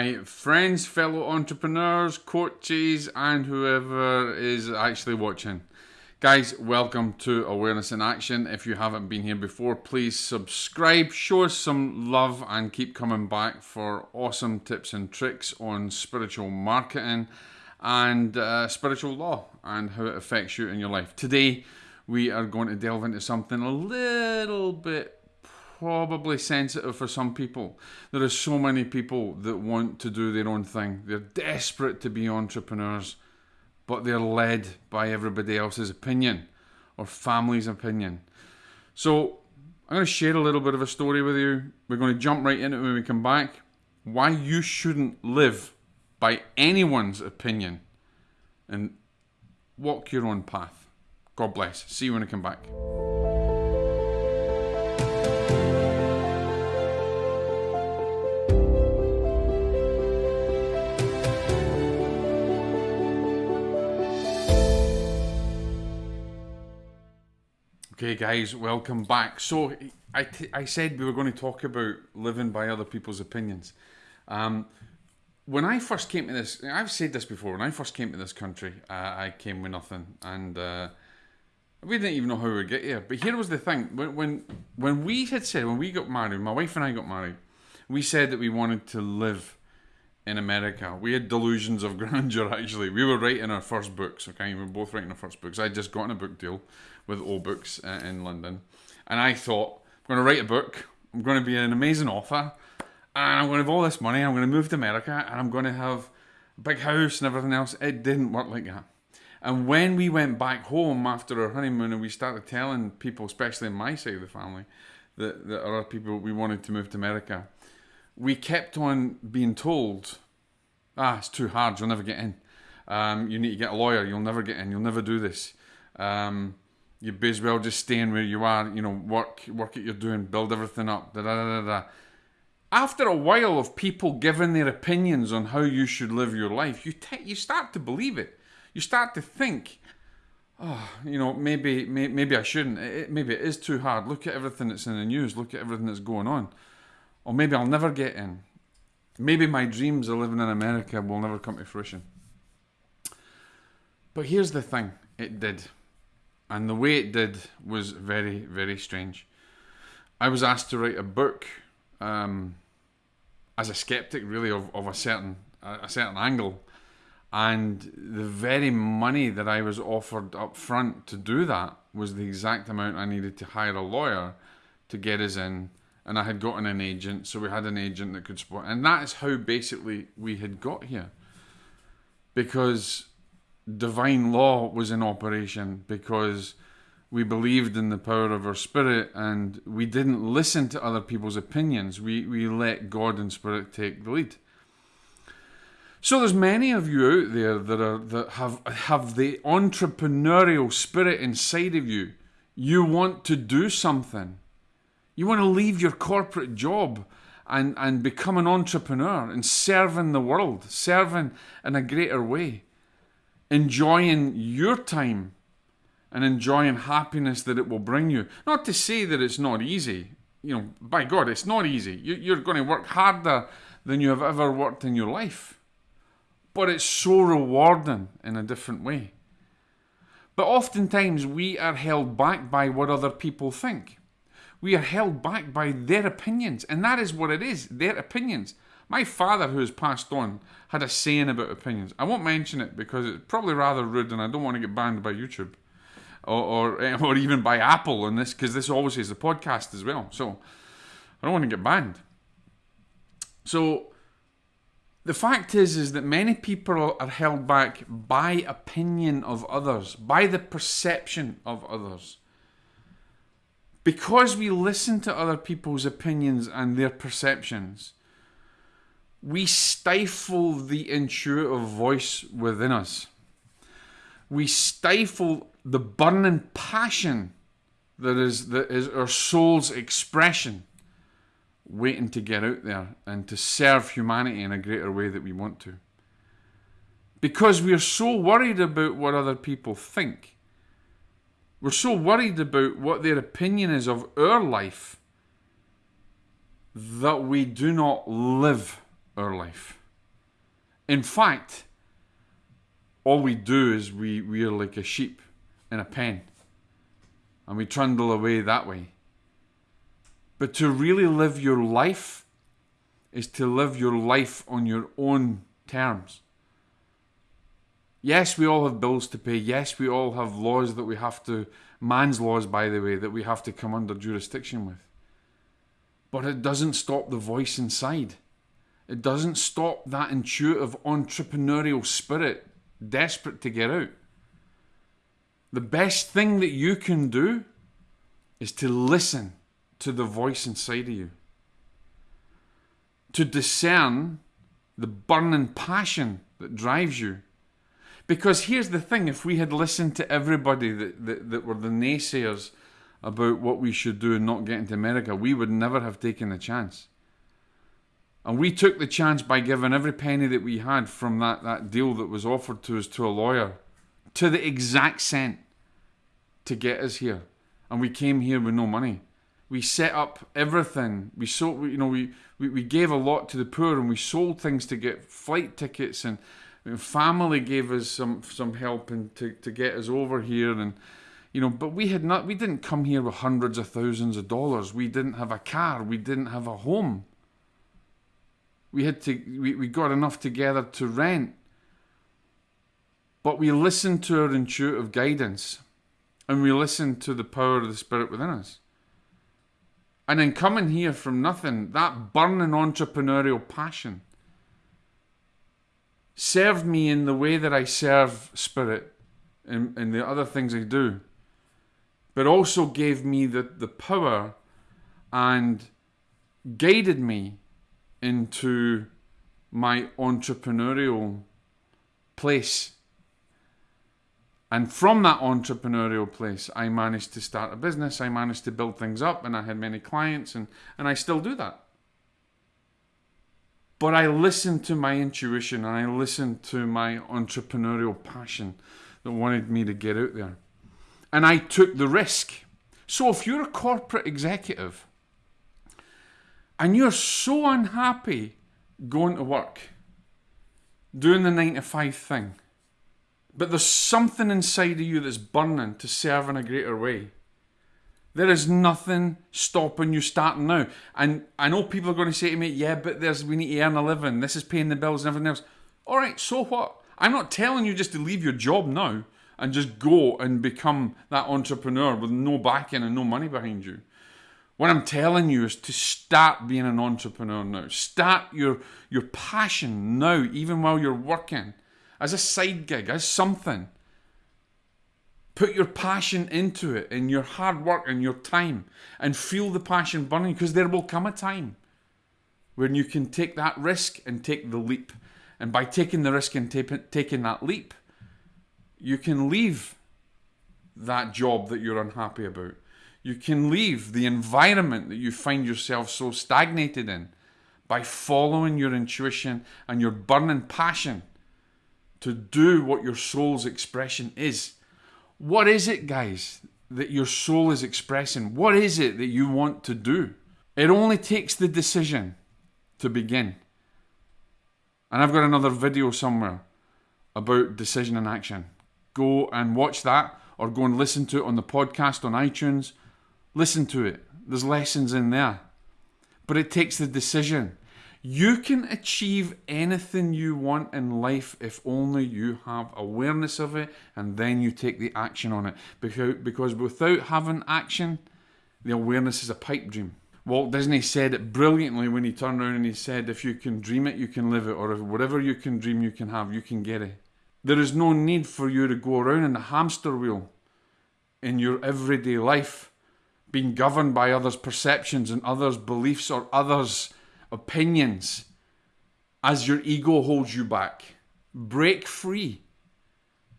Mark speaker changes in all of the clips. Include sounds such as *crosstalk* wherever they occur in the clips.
Speaker 1: My friends, fellow entrepreneurs, coaches, and whoever is actually watching. Guys, welcome to Awareness in Action. If you haven't been here before, please subscribe, show us some love, and keep coming back for awesome tips and tricks on spiritual marketing and uh, spiritual law and how it affects you in your life. Today, we are going to delve into something a little bit probably sensitive for some people. There are so many people that want to do their own thing. They're desperate to be entrepreneurs, but they're led by everybody else's opinion or family's opinion. So I'm going to share a little bit of a story with you. We're going to jump right into it when we come back. Why you shouldn't live by anyone's opinion and walk your own path. God bless. See you when I come back. Okay, guys, welcome back. So, I, I said we were going to talk about living by other people's opinions. Um, when I first came to this, I've said this before. When I first came to this country, uh, I came with nothing, and uh, we didn't even know how we would get here. But here was the thing: when, when when we had said when we got married, my wife and I got married, we said that we wanted to live in America. We had delusions of *laughs* grandeur. Actually, we were writing our first books. Okay, we were both writing our first books. I would just gotten a book deal with O Books uh, in London, and I thought I'm going to write a book. I'm going to be an amazing author, and I'm going to have all this money. I'm going to move to America, and I'm going to have a big house and everything else. It didn't work like that. And when we went back home after our honeymoon, and we started telling people, especially in my side of the family, that, that other people we wanted to move to America, we kept on being told, "Ah, it's too hard. You'll never get in. Um, you need to get a lawyer. You'll never get in. You'll never do this." Um, you may as well just staying where you are, you know, work work what you're doing, build everything up, da da da da. After a while of people giving their opinions on how you should live your life, you you start to believe it. You start to think, oh, you know, maybe may- maybe I shouldn't. It, maybe it is too hard. Look at everything that's in the news. Look at everything that's going on. Or maybe I'll never get in. Maybe my dreams of living in America will never come to fruition. But here's the thing: it did and the way it did was very, very strange. I was asked to write a book um, as a skeptic, really, of, of a certain a certain angle, and the very money that I was offered up front to do that was the exact amount I needed to hire a lawyer to get us in. And I had gotten an agent, so we had an agent that could support, and that is how basically we had got here. Because divine law was in operation because we believed in the power of our spirit and we didn't listen to other people's opinions. We, we let God and spirit take the lead. So there's many of you out there that are that have have the entrepreneurial spirit inside of you. You want to do something. You want to leave your corporate job and, and become an entrepreneur and serve in the world, serving in a greater way enjoying your time and enjoying happiness that it will bring you. Not to say that it's not easy. You know, by God, it's not easy. You're going to work harder than you have ever worked in your life. But it's so rewarding in a different way. But oftentimes we are held back by what other people think. We are held back by their opinions, and that is what it is their opinions. My father, who has passed on, had a saying about opinions. I won't mention it because it's probably rather rude and I don't want to get banned by YouTube or, or, *laughs* or even by Apple on this because this obviously is a podcast as well. So I don't want to get banned. So the fact is is that many people are held back by opinion of others, by the perception of others. Because we listen to other people's opinions and their perceptions, we stifle the intuitive voice within us. We stifle the burning passion that is, that is our soul's expression, waiting to get out there and to serve humanity in a greater way that we want to. Because we're so worried about what other people think. We're so worried about what their opinion is of our life that we do not live our life. In fact, all we do is we, we are like a sheep in a pen and we trundle away that way. But to really live your life is to live your life on your own terms. Yes, we all have bills to pay. Yes, we all have laws that we have to, man's laws, by the way, that we have to come under jurisdiction with. But it doesn't stop the voice inside. It doesn't stop that intuitive entrepreneurial spirit desperate to get out. The best thing that you can do is to listen to the voice inside of you, to discern the burning passion that drives you. Because here's the thing if we had listened to everybody that, that, that were the naysayers about what we should do and not get into America, we would never have taken the chance. And we took the chance by giving every penny that we had from that, that deal that was offered to us to a lawyer to the exact cent to get us here. And we came here with no money. We set up everything. We sold, you know, we, we, we gave a lot to the poor and we sold things to get flight tickets and family gave us some, some help and to, to get us over here and you know but we had not we didn't come here with hundreds of thousands of dollars we didn't have a car we didn't have a home we had to we, we got enough together to rent. But we listened to our intuitive guidance and we listened to the power of the spirit within us. And in coming here from nothing, that burning entrepreneurial passion served me in the way that I serve spirit and, and the other things I do, but also gave me the, the power and guided me into my entrepreneurial place. And from that entrepreneurial place, I managed to start a business, I managed to build things up, and I had many clients, and, and I still do that. But I listened to my intuition and I listened to my entrepreneurial passion that wanted me to get out there. And I took the risk. So if you're a corporate executive, and you're so unhappy going to work, doing the nine to five thing, but there's something inside of you that's burning to serve in a greater way. There is nothing stopping you starting now. And I know people are going to say to me, yeah, but there's we need to earn a living. This is paying the bills and everything else. All right, so what? I'm not telling you just to leave your job now and just go and become that entrepreneur with no backing and no money behind you. What I'm telling you is to start being an entrepreneur now. Start your, your passion now, even while you're working, as a side gig, as something. Put your passion into it, and your hard work and your time, and feel the passion burning because there will come a time when you can take that risk and take the leap. And by taking the risk and taking that leap, you can leave that job that you're unhappy about you can leave the environment that you find yourself so stagnated in by following your intuition and your burning passion to do what your soul's expression is. What is it, guys, that your soul is expressing? What is it that you want to do? It only takes the decision to begin. And I've got another video somewhere about decision and action. Go and watch that or go and listen to it on the podcast on iTunes Listen to it. There's lessons in there. But it takes the decision. You can achieve anything you want in life if only you have awareness of it and then you take the action on it. Because, because without having action, the awareness is a pipe dream. Walt Disney said it brilliantly when he turned around and he said, If you can dream it, you can live it, or if whatever you can dream, you can have, you can get it. There is no need for you to go around in a hamster wheel in your everyday life being governed by others' perceptions and others' beliefs or others' opinions as your ego holds you back. Break free.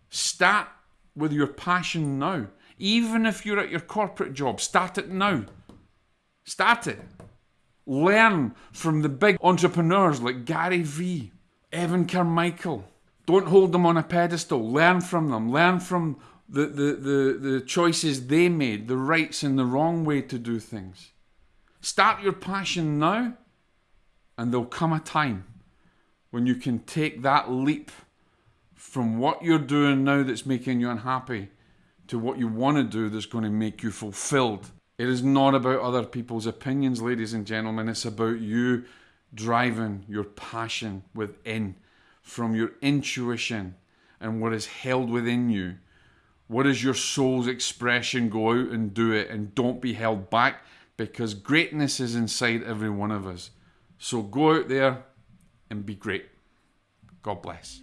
Speaker 1: Start with your passion now. Even if you're at your corporate job, start it now. Start it. Learn from the big entrepreneurs like Gary Vee, Evan Carmichael. Don't hold them on a pedestal. Learn from them. Learn from the, the, the, the choices they made, the rights and the wrong way to do things. Start your passion now, and there'll come a time when you can take that leap from what you're doing now that's making you unhappy to what you want to do that's going to make you fulfilled. It is not about other people's opinions, ladies and gentlemen. It's about you driving your passion within from your intuition and what is held within you. What is your soul's expression? Go out and do it and don't be held back because greatness is inside every one of us. So go out there and be great. God bless.